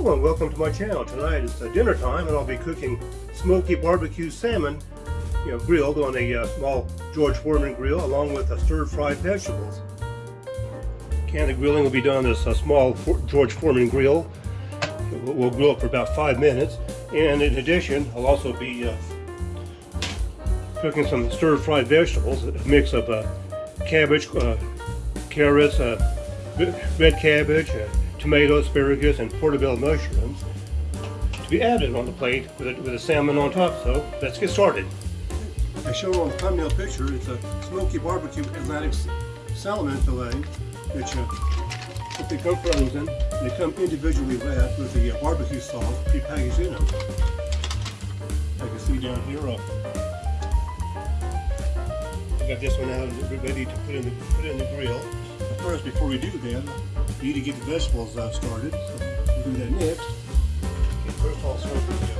Hello and welcome to my channel. Tonight it's uh, dinner time and I'll be cooking smoky barbecue salmon you know, grilled on a uh, small George Foreman grill along with uh, stir-fried vegetables. Can of grilling will be done on this uh, small For George Foreman grill. We'll, grill it for about five minutes and in addition I'll also be uh, cooking some stir-fried vegetables, a mix of uh, cabbage, carrots, red cabbage, tomato, asparagus, and portobello mushrooms to be added on the plate with a, with a salmon on top. So let's get started. As shown on the thumbnail picture, it's a smoky barbecue Atlantic salmon fillet, which uh, they come frozen. They come individually wrapped with the uh, barbecue sauce prepackaged in them. I can see down here. Uh, I got this one out ready to put in the put in the grill. But first, before we do that, need to get the vegetables uh, started. We'll do that next. Okay, first I'll serve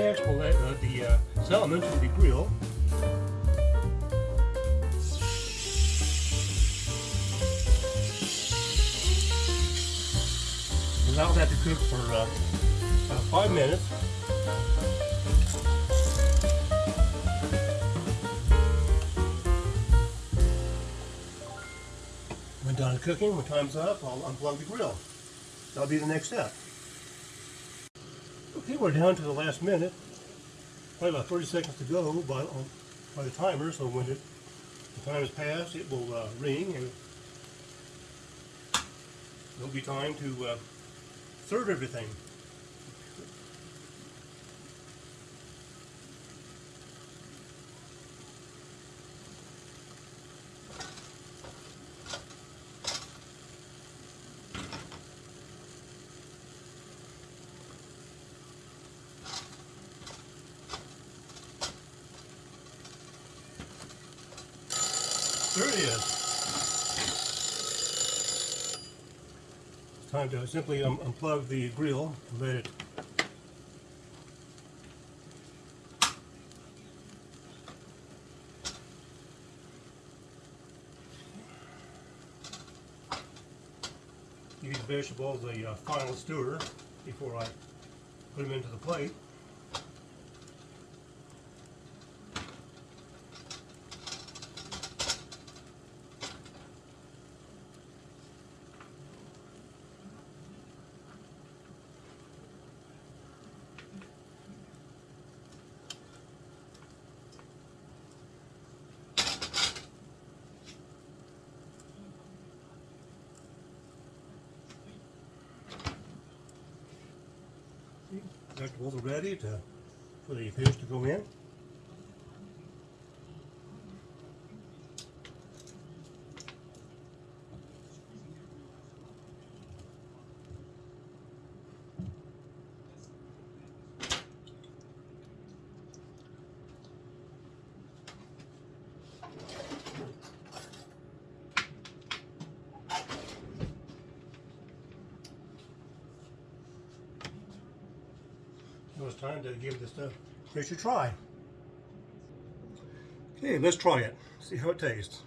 next we'll add uh, the uh, salmon to the grill. Allow that to cook for uh, about five minutes. When done cooking, when time's up, I'll unplug the grill. That'll be the next step. Okay, we're down to the last minute. Probably about 30 seconds to go by, by the timer, so when it, the time has passed, it will uh, ring and there'll be time to uh, serve everything. Is. It's time to simply um, unplug the grill and let it Use vegetables a uh, final stir before I put them into the plate. Vegetables are ready to, for the fish to go in. Was time to give this a try. Okay, let's try it. See how it tastes.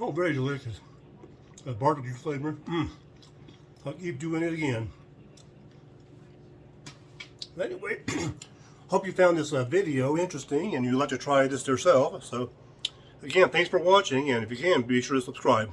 Oh, very delicious. A barbecue flavor. Mm. I'll keep doing it again. Anyway, hope you found this uh, video interesting and you'd like to try this yourself. So, again, thanks for watching, and if you can, be sure to subscribe.